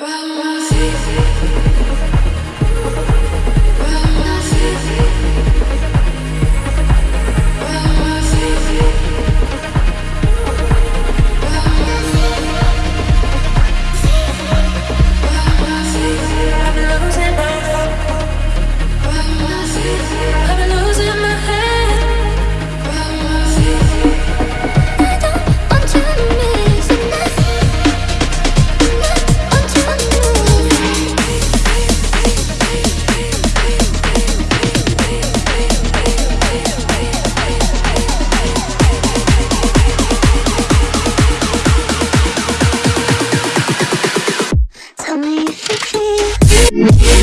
Well, Yeah.